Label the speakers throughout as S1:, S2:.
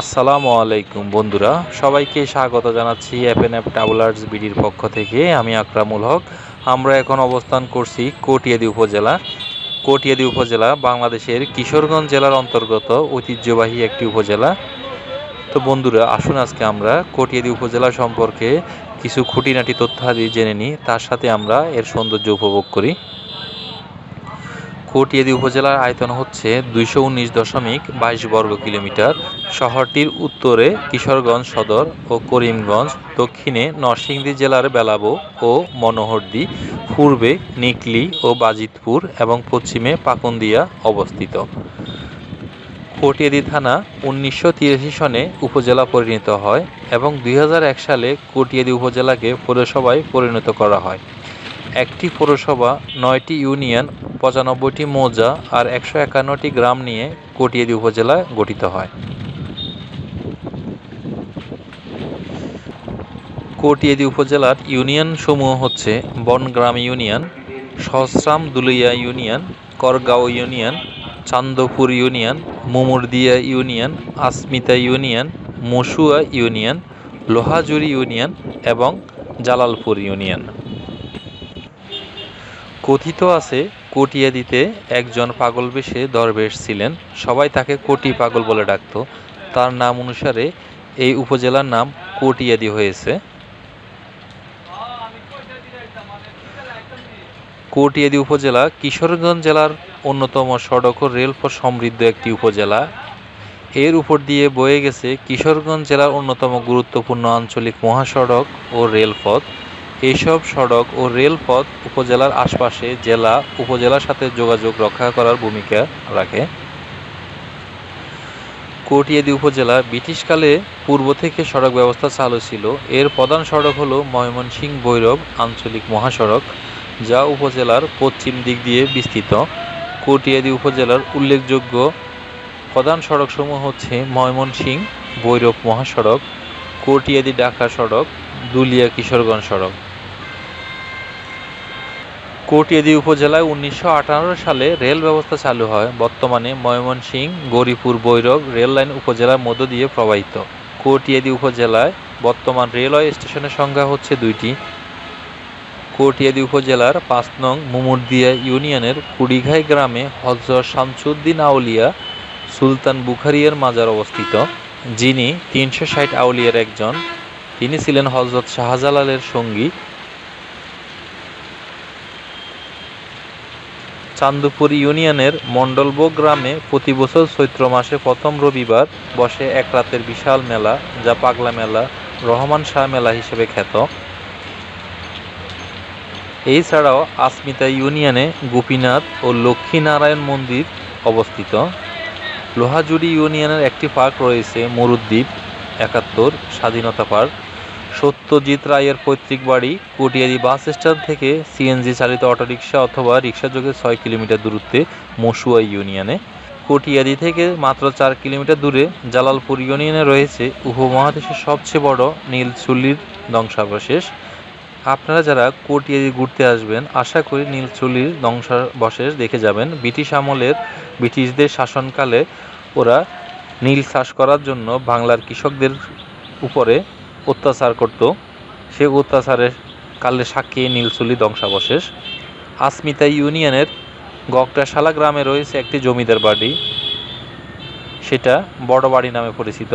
S1: আসসালামু আলাইকুম বন্ধুরা। সবাইকে স্বাগত জানাচ্ছি এফএন এফ ট্রাভেলার্স বিডির পক্ষ থেকে। আমি আকরামুল হক। আমরা এখন অবস্থান করছি কটিয়াদি উপজেলা। কটিয়াদি উপজেলা বাংলাদেশের কিশোরগঞ্জ জেলার অন্তর্গত ঐতিহ্যবাহী একটি উপজেলা। তো বন্ধুরা, আসুন আজকে আমরা কটিয়াদি উপজেলা সম্পর্কে কিছু খুঁটিনাটি তথ্যাদি জেনে নিই। তার সাথে আমরা এর সৌন্দর্য উপভোগ করি। কটিয়াদি উপজেলার আয়তন হচ্ছে দুইশো উনিশ দশমিক বাইশ বর্গ কিলোমিটার। শহরটির উত্তরে কিশোরগঞ্জ সদর ও করিমগঞ্জ, দক্ষিণে নরসিংদী জেলার বেলাবো ও মনোহরদি, পূর্বে নিকলি ও বাজিতপুর এবং পশ্চিমে পাকুন্দিয়া অবস্থিত। কটিয়াদি থানা উনিশশো তিরাশি সনে উপজেলা পরিণত হয় এবং দুই হাজার এক সালে কটিয়াদি উপজেলাকে পৌরসভায় পরিণত করা হয়। একটি পৌরসভা, নয়টি ইউনিয়ন, পঁচানব্বইটি মৌজা আর একশো একান্নটি গ্রাম নিয়ে কটিয়াদি উপজেলা গঠিত হয়। কটিয়াদি উপজেলার ইউনিয়ন সমূহ হচ্ছে Bangram union, Sahasram Dulia union, Kargaon union, Chandpur union, Mumurdia union, Asmita union Masua union, Lohajuri union এবং জালালপুর ইউনিয়ন। কথিত আছে, কটিয়াদিতে একজন পাগল বেশে দরবেশ ছিলেন। সবাই তাকে কোটি পাগল বলে ডাকত। তার নাম অনুসারে এই উপজেলার নাম কটিয়াদি হয়েছে। কটিয়াদি উপজেলা কিশোরগঞ্জ জেলার অন্যতম সড়ক ও রেলপথ সমৃদ্ধ একটি উপজেলা। এর উপর দিয়ে বয়ে গেছে কিশোরগঞ্জ জেলার অন্যতম গুরুত্বপূর্ণ আঞ্চলিক মহাসড়ক ও রেলপথ এইসব সড়ক ও রেলপথ উপজেলার আশপাশে জেলা উপজেলার সাথে যোগাযোগ রক্ষা করার ভূমিকা রাখে। কটিয়াদি উপজেলা ব্রিটিশকালে পূর্ব থেকে সড়ক ব্যবস্থা চালু ছিল। এর প্রধান সড়ক হল ময়মনসিংহ ভৈরব আঞ্চলিক মহাসড়ক। যা উপজেলার পশ্চিম দিক দিয়ে বিস্তৃত। কটিয়াদি উপজেলার উল্লেখযোগ্য প্রধান সড়কসমূহ হচ্ছে ময়মনসিংহ, ভৈরব মহাসড়ক, কটিয়াদি ঢাকা সড়ক, দুলিয়া কিশোরগঞ্জ সড়ক। কটিয়াদি উপজেলায় উনিশশো সালে রেল ব্যবস্থা চালু হয়। বর্তমানে ময়মনসিংহ গৌরীপুর বৈরব রেল লাইন উপজেলার মধ্য দিয়ে প্রবাহিত। কটিয়াদি উপজেলায় বর্তমান রেলওয়ে স্টেশনের সংখ্যা হচ্ছে দুইটি। কটিয়াদি উপজেলার পাঁচ নং মুমুরদিয়া ইউনিয়নের কুড়িঘাই গ্রামে হজরত শামসুদ্দিন আউলিয়া সুলতান বুখারিয়ার মাজার অবস্থিত। যিনি তিনশো ষাট আউলিয়ার একজন। তিনি ছিলেন হজরত শাহজালালের সঙ্গী। চান্দপুর ইউনিয়নের মণ্ডলবো গ্রামে প্রতি বছর চৈত্র মাসে প্রথম রবিবার বসে এক রাতের বিশাল মেলা, যা পাগলা মেলা, রহমান শাহ মেলা হিসেবে খ্যাত। এছাড়াও আসমিতা ইউনিয়নে গোপীনাথ ও লক্ষ্মীনারায়ণ মন্দির অবস্থিত। লোহাজুড়ি ইউনিয়নের একটি পার্ক রয়েছে, মরুদ্বীপ একাত্তর, স্বাধীনতা পার্ক। সত্যজিৎ রায়ের পৈতৃক বাড়ি কটিয়াদি বাস স্ট্যান্ড থেকে সিএনজি চালিত অটোরিকশা অথবা রিক্সাযোগে ছয় কিলোমিটার দূরত্বে মসুয়া ইউনিয়নে। কটিয়াদি থেকে মাত্র চার কিলোমিটার দূরে জালালপুর ইউনিয়নে রয়েছে উপমহাদেশের সবচেয়ে বড় নীলচুল্লির ধ্বংসাবশেষ। আপনারা যারা কটিয়াদি ঘুরতে আসবেন, আশা করি নীলচুলির ধ্বংসাবশেষ দেখে যাবেন। ব্রিটিশ আমলের ব্রিটিশদের শাসনকালে ওরা নীল চাষ করার জন্য বাংলার কৃষকদের উপরে অত্যাচার করত। সে অত্যাচারের কালে সাক্ষী নীলচুলি ধ্বংসাবশেষ। আসমিতা ইউনিয়নের গকটাশালা গ্রামে রয়েছে একটি জমিদার বাড়ি। সেটা বড় বাড়ি নামে পরিচিত।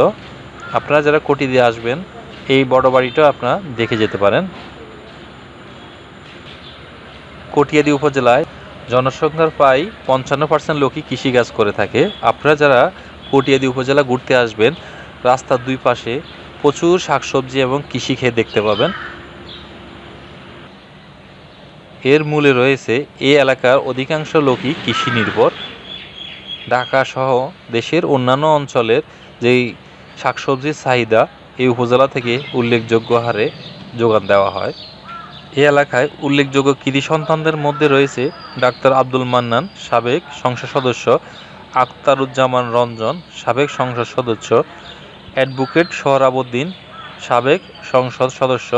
S1: আপনারা যারা কোটি দিয়ে আসবেন, এই বড় বাড়িটা আপনারা দেখে যেতে পারেন। কটিয়াদি উপজেলায় জনসংখ্যার প্রায় পঞ্চান্ন পার্সেন্ট লোকই কৃষিকাজ করে থাকে। আপনারা যারা কটিয়াদি উপজেলা ঘুরতে আসবেন, রাস্তার দুই পাশে প্রচুর শাকসবজি এবং কৃষি খেয়ে দেখতে পাবেন। এর মূলে রয়েছে এই এলাকার অধিকাংশ লোকই কৃষি নির্ভর। ঢাকা সহ দেশের অন্যান্য অঞ্চলের যেই শাকসবজির চাহিদা, এই উপজেলা থেকে উল্লেখযোগ্য হারে যোগান দেওয়া হয়। এই এলাকায় উল্লেখযোগ্য কৃতি সন্তানদের মধ্যে রয়েছে ডাক্তার আব্দুল মান্নান, সাবেক সংসদ সদস্য আখতারুজ্জামান রঞ্জন, সাবেক সংসদ সদস্য অ্যাডভোকেট সোহরাবুদ্দিন সাবেক সংসদ সদস্য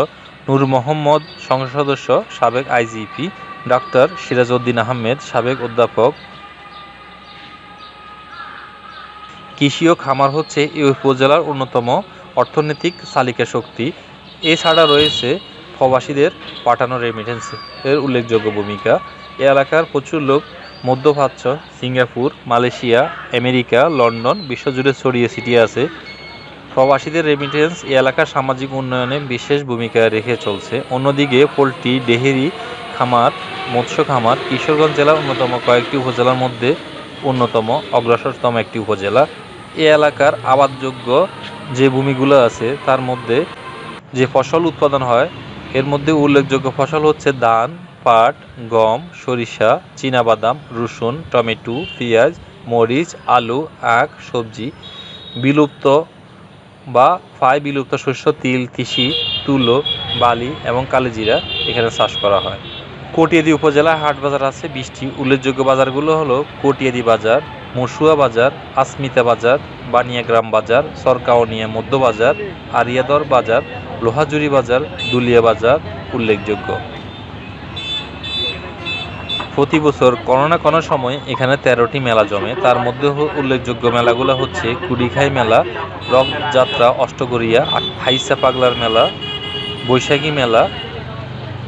S1: নূর মোহাম্মদ, সংসদ সদস্য সাবেক আইজিপি ডাক্তার সিরাজউদ্দিন আহমেদ, সাবেক অধ্যাপক। কৃষি ও খামার হচ্ছে এই উপজেলার অন্যতম অর্থনৈতিক চালিকা শক্তি। এছাড়া রয়েছে প্রবাসীদের পাঠানো রেমিটেন্স এর উল্লেখযোগ্য ভূমিকা, এ এলাকার প্রচুর লোক মধ্যপ্রাচ্য, সিঙ্গাপুর, মালয়েশিয়া, আমেরিকা, লন্ডন, বিশ্বজুড়ে ছড়িয়ে ছিটিয়ে আছে। প্রবাসীদের রেমিটেন্স এ এলাকার সামাজিক উন্নয়নে বিশেষ ভূমিকা রেখে চলছে। অন্যদিকে, পোলট্রি, ডেহেরি, খামার, মৎস্য খামার, কিশোরগঞ্জ জেলার অন্যতম কয়েকটি উপজেলার মধ্যে অন্যতম, অগ্রসরতম একটি উপজেলা। এ এলাকার আবাদযোগ্য যে ভূমিগুলো আছে, তার মধ্যে যে ফসল উৎপাদন হয় এর মধ্যে উল্লেখযোগ্য ফসল হচ্ছে ধান, পাট, গম, সরিষা, চীনাবাদাম, রসুন, টমেটো, পেঁয়াজ, মরিচ, আলু, আখ, সবজি, বিলুপ্ত বা প্রায় বিলুপ্ত শস্য, তিল, তিসি, তুলো, বালি এবং কালিজিরা এখানে চাষ করা হয়। কটিয়াদি উপজেলায় হাট বাজার আছে বিশটি উল্লেখযোগ্য বাজারগুলো হলো কটিয়াদি বাজার মসুয়া বাজার, আসমিতা বাজার, বানিয়াগ্রাম বাজার সরকাওনিয়া মধ্য বাজার, আরিয়াদর বাজার, লোহাজুরি বাজার, দুলিয়া বাজার উল্লেখযোগ্য। প্রতি বছর কোনো না কোনো সময় এখানে তেরোটি মেলা জমে। তার মধ্যে উল্লেখযোগ্য মেলাগুলো হচ্ছে কুড়িখাই মেলা, রথযাত্রা, অষ্টগড়িয়া হাইসা পাগলার মেলা, বৈশাখী মেলা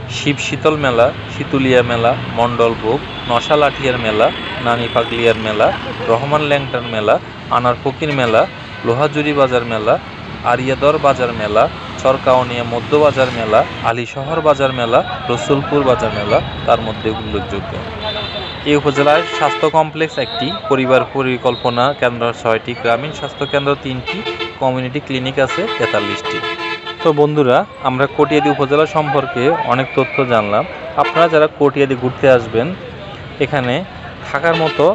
S1: শিব শীতল মেলা, শীতুলিয়া মেলা মণ্ডলভোগ নশা লাঠিয়ার মেলা নানি পাগলিয়ার মেলা, রহমান ল্যাংটার মেলা, আনার ফকির মেলা, লোহাজুরি বাজার মেলা, আরিয়াদর বাজার মেলা, চরকাওনিয়া মধ্য বাজার মেলা আলী শহর বাজার মেলা, রসুলপুর বাজার মেলা, তার মধ্যে উল্লেখযোগ্য। এই উপজেলায় স্বাস্থ্য কমপ্লেক্স একটি, পরিবার পরিকল্পনা কেন্দ্র ছয়টি, গ্রামীণ স্বাস্থ্য কেন্দ্র তিনটি, কমিউনিটি ক্লিনিক আছে তেতাল্লিশটি। তো বন্ধুরা, আমরা কটিয়াদি উপজেলা সম্পর্কে অনেক তথ্য জানলাম। আপনারা যারা কটিয়াদি ঘুরতে আসবেন, এখানে থাকার মতো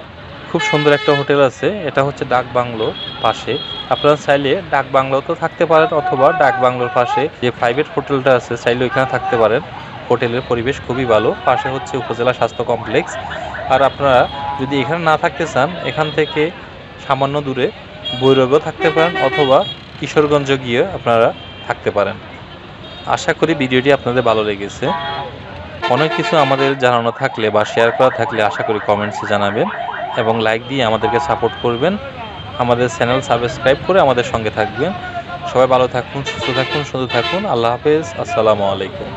S1: খুব সুন্দর একটা হোটেল আছে। এটা হচ্ছে ডাক বাংলোর পাশে। আপনারা চাইলে ডাক বাংলোতেও থাকতে পারেন অথবা ডাক বাংলোর পাশে যে প্রাইভেট হোটেলটা আছে, চাইলে ওইখানে থাকতে পারেন। হোটেলের পরিবেশ খুবই ভালো। পাশে হচ্ছে উপজেলা স্বাস্থ্য কমপ্লেক্স। আর আপনারা যদি এখানে না থাকতে চান, এখান থেকে সামান্য দূরে ভৈরবেও থাকতে পারেন অথবা কিশোরগঞ্জ গিয়ে আপনারা থাকতে পারেন। আশা করি ভিডিওটি আপনাদের ভালো লেগেছে। অনেক কিছু আমাদের জানানো থাকলে বা শেয়ার করা থাকলে আশা করি কমেন্টসে জানাবেন এবং লাইক দিয়ে আমাদেরকে সাপোর্ট করবেন। আমাদের চ্যানেল সাবস্ক্রাইব করে আমাদের সঙ্গে থাকবেন। সবাই ভালো থাকুন, সুস্থ থাকুন, সুন্দর থাকুন। আল্লাহ হাফেজ। আসসালামু আলাইকুম.